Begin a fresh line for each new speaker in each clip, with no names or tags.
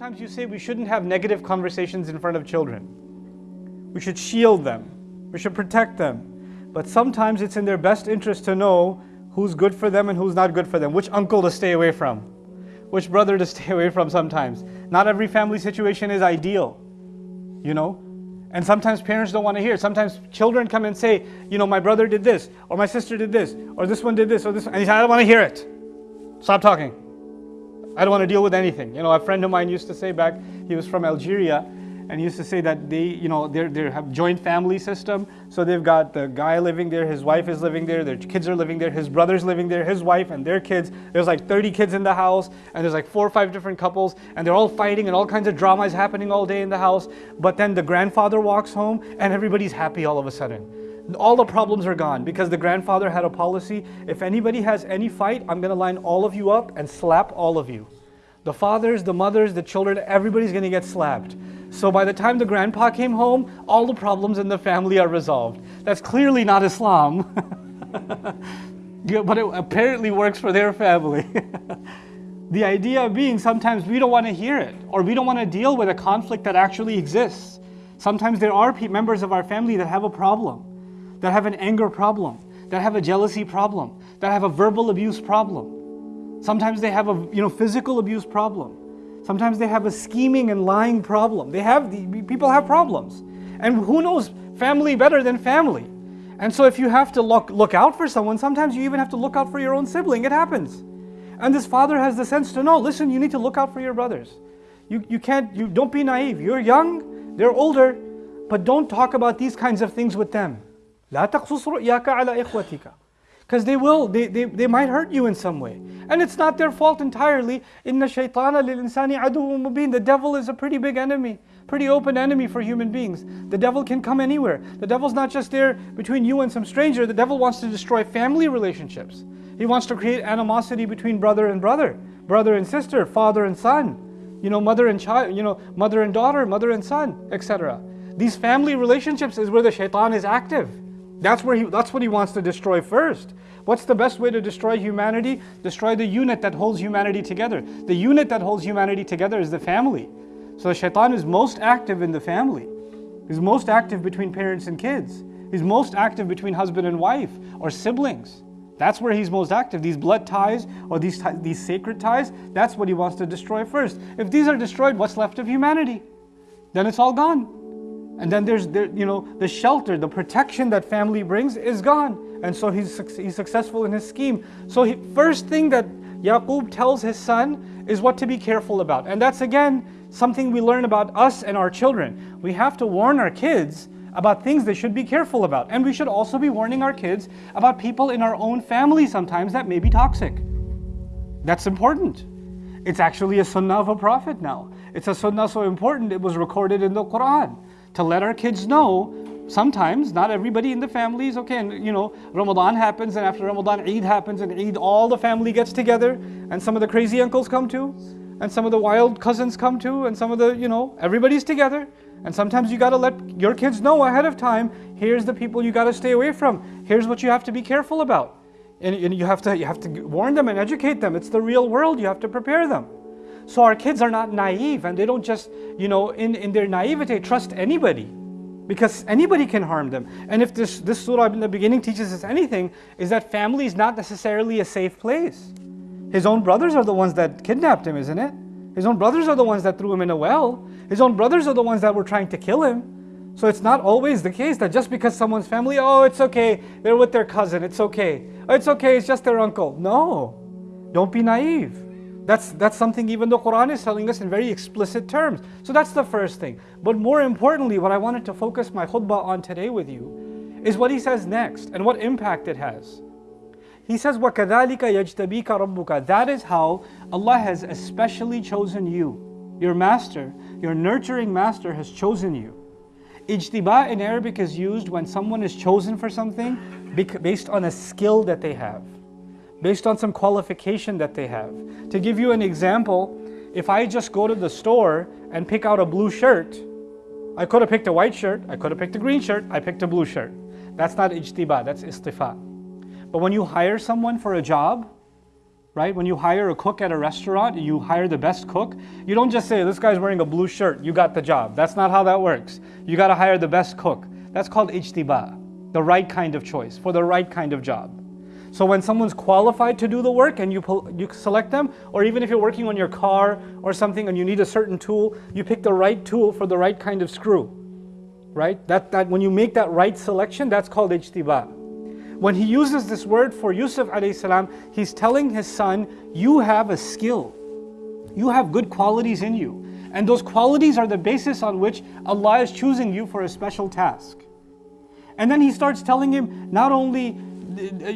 Sometimes you say we shouldn't have negative conversations in front of children. We should shield them. We should protect them. But sometimes it's in their best interest to know who's good for them and who's not good for them, which uncle to stay away from, which brother to stay away from sometimes. Not every family situation is ideal, you know? And sometimes parents don't want to hear. Sometimes children come and say, you know, my brother did this, or my sister did this, or this one did this, or this, and he said, I don't want to hear it. Stop talking. I don't want to deal with anything. You know, a friend of mine used to say back, he was from Algeria, and used to say that they, you know, they they have joint family system. So they've got the guy living there, his wife is living there, their kids are living there, his brother's living there, his wife and their kids. There's like 30 kids in the house, and there's like four or five different couples, and they're all fighting, and all kinds of drama is happening all day in the house. But then the grandfather walks home, and everybody's happy all of a sudden all the problems are gone because the grandfather had a policy if anybody has any fight, I'm going to line all of you up and slap all of you. The fathers, the mothers, the children, everybody's going to get slapped. So by the time the grandpa came home, all the problems in the family are resolved. That's clearly not Islam. but it apparently works for their family. the idea being sometimes we don't want to hear it or we don't want to deal with a conflict that actually exists. Sometimes there are members of our family that have a problem, that have an anger problem, that have a jealousy problem, that have a verbal abuse problem. Sometimes they have a you know physical abuse problem. Sometimes they have a scheming and lying problem. They have the, people have problems. And who knows family better than family? And so if you have to look, look out for someone, sometimes you even have to look out for your own sibling. It happens. And this father has the sense to know, listen, you need to look out for your brothers. You, you can't, you don't be naive. You're young, they're older, but don't talk about these kinds of things with them. لا تقصص رؤياك على إخوتك because they will, they, they, they might hurt you in some way. And it's not their fault entirely. Inna shaytana lil insani mubin. The devil is a pretty big enemy, pretty open enemy for human beings. The devil can come anywhere. The devil's not just there between you and some stranger. The devil wants to destroy family relationships. He wants to create animosity between brother and brother, brother and sister, father and son, you know, mother and child, you know, mother and daughter, mother and son, etc. These family relationships is where the shaitan is active. That's where he that's what he wants to destroy first. What's the best way to destroy humanity? Destroy the unit that holds humanity together. The unit that holds humanity together is the family. So shaitan is most active in the family. He's most active between parents and kids. He's most active between husband and wife or siblings. That's where he's most active. These blood ties or these, these sacred ties, that's what he wants to destroy first. If these are destroyed, what's left of humanity? Then it's all gone. And then there's, there, you know, the shelter, the protection that family brings is gone. And so he's, he's successful in his scheme. So he, first thing that Yaqub tells his son is what to be careful about. And that's again, something we learn about us and our children. We have to warn our kids about things they should be careful about. And we should also be warning our kids about people in our own family sometimes that may be toxic. That's important. It's actually a sunnah of a prophet now. It's a sunnah so important it was recorded in the Quran to let our kids know sometimes not everybody in the family is okay. And you know ramadan happens and after ramadan eid happens and eid all the family gets together and some of the crazy uncles come too and some of the wild cousins come too and some of the you know everybody's together. And sometimes you got to let your kids know ahead of time here's the people you got to stay away from. Here's what you have to be careful about. And, and you have to you have to warn them and educate them. It's the real world. You have to prepare them so our kids are not naive and they don't just, you know, in, in their naivete trust anybody because anybody can harm them. And if this, this surah in the beginning teaches us anything, is that family is not necessarily a safe place. His own brothers are the ones that kidnapped him, isn't it? His own brothers are the ones that threw him in a well. His own brothers are the ones that were trying to kill him. So it's not always the case that just because someone's family, oh, it's okay, they're with their cousin, it's okay. It's okay, it's just their uncle. No, don't be naive. That's, that's something even the Quran is telling us in very explicit terms. So that's the first thing. But more importantly, what I wanted to focus my khutbah on today with you is what he says next and what impact it has. He says, وَكَذَلِكَ يَجْتَبِيكَ رَبُّكَ That is how Allah has especially chosen you. Your master, your nurturing master has chosen you. Ijtiba in Arabic is used when someone is chosen for something based on a skill that they have based on some qualification that they have. To give you an example, if I just go to the store and pick out a blue shirt, I could have picked a white shirt, I could have picked a green shirt, I picked a blue shirt. That's not ijtiba, that's istifa. But when you hire someone for a job, right? When you hire a cook at a restaurant, you hire the best cook. You don't just say, this guy's wearing a blue shirt, you got the job. That's not how that works. You got to hire the best cook. That's called ijtiba, the right kind of choice for the right kind of job. So when someone's qualified to do the work and you, you select them, or even if you're working on your car or something and you need a certain tool, you pick the right tool for the right kind of screw, right? That, that when you make that right selection, that's called ijtiba. When he uses this word for Yusuf alayhi salam, he's telling his son, you have a skill. You have good qualities in you. And those qualities are the basis on which Allah is choosing you for a special task. And then he starts telling him not only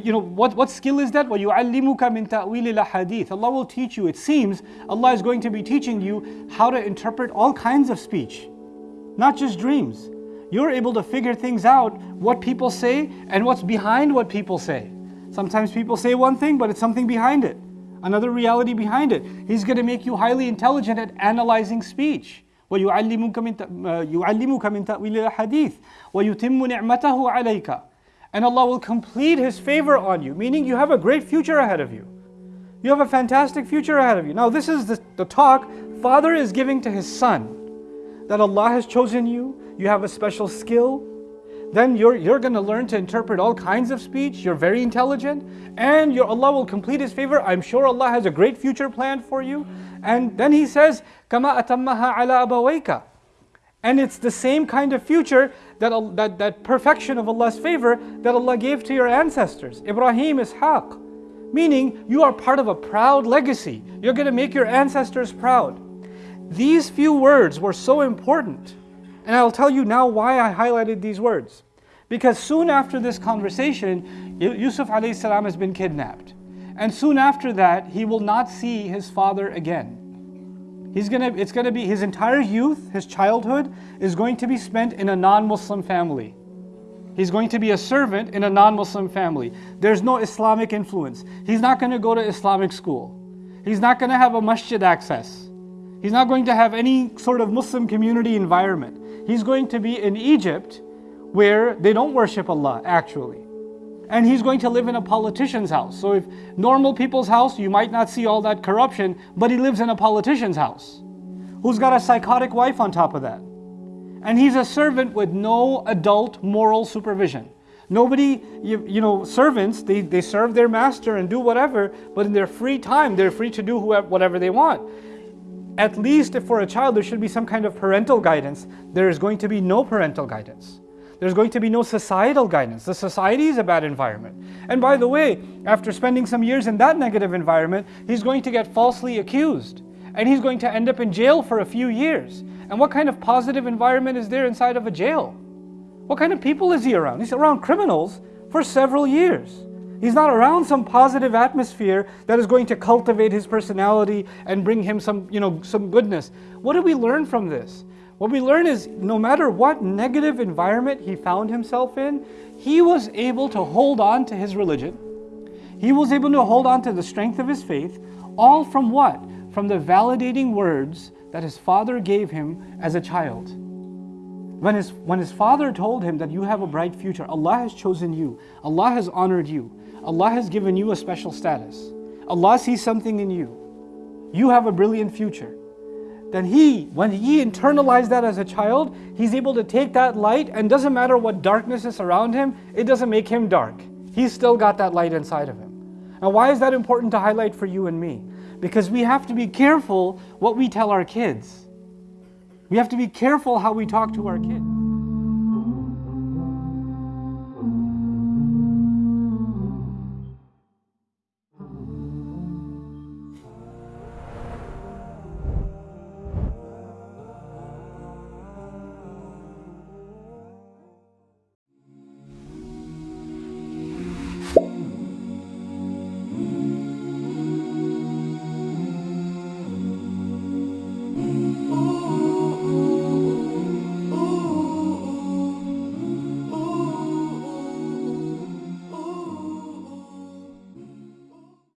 you know, what, what skill is that? وَيُعَلِّمُكَ مِن تَأْوِيلِ الْحَدِيثِ Allah will teach you. It seems Allah is going to be teaching you how to interpret all kinds of speech, not just dreams. You're able to figure things out, what people say and what's behind what people say. Sometimes people say one thing, but it's something behind it, another reality behind it. He's going to make you highly intelligent at analyzing speech. وَيُعَلِّمُكَ مِن تَأْوِيلِ الْحَدِيثِ وَيُتِمُّ نِعْمَتَهُ عَلَيْكَ and Allah will complete His favor on you, meaning you have a great future ahead of you. You have a fantastic future ahead of you. Now, this is the, the talk Father is giving to his son that Allah has chosen you, you have a special skill. Then you're, you're going to learn to interpret all kinds of speech. You're very intelligent, and your Allah will complete His favor. I'm sure Allah has a great future planned for you. And then He says, "Kama atammaha ala abawayka." And it's the same kind of future, that, that, that perfection of Allah's favor that Allah gave to your ancestors, Ibrahim, Ishaq. Meaning, you are part of a proud legacy. You're going to make your ancestors proud. These few words were so important. And I'll tell you now why I highlighted these words. Because soon after this conversation, Yusuf salam has been kidnapped. And soon after that, he will not see his father again. He's gonna, it's going to be his entire youth, his childhood, is going to be spent in a non Muslim family. He's going to be a servant in a non Muslim family. There's no Islamic influence. He's not going to go to Islamic school. He's not going to have a masjid access. He's not going to have any sort of Muslim community environment. He's going to be in Egypt where they don't worship Allah actually and he's going to live in a politician's house. So if normal people's house, you might not see all that corruption, but he lives in a politician's house who's got a psychotic wife on top of that. And he's a servant with no adult moral supervision. Nobody, you, you know, servants, they, they serve their master and do whatever, but in their free time, they're free to do whoever, whatever they want. At least if for a child there should be some kind of parental guidance, there is going to be no parental guidance. There's going to be no societal guidance. The society is a bad environment. And by the way, after spending some years in that negative environment, he's going to get falsely accused. And he's going to end up in jail for a few years. And what kind of positive environment is there inside of a jail? What kind of people is he around? He's around criminals for several years. He's not around some positive atmosphere that is going to cultivate his personality and bring him some, you know, some goodness. What do we learn from this? What we learn is no matter what negative environment he found himself in, he was able to hold on to his religion. He was able to hold on to the strength of his faith, all from what? From the validating words that his father gave him as a child. When his, when his father told him that you have a bright future, Allah has chosen you, Allah has honored you, Allah has given you a special status, Allah sees something in you, you have a brilliant future then he, when he internalized that as a child, he's able to take that light and doesn't matter what darkness is around him, it doesn't make him dark. He's still got that light inside of him. Now, why is that important to highlight for you and me? Because we have to be careful what we tell our kids. We have to be careful how we talk to our kids.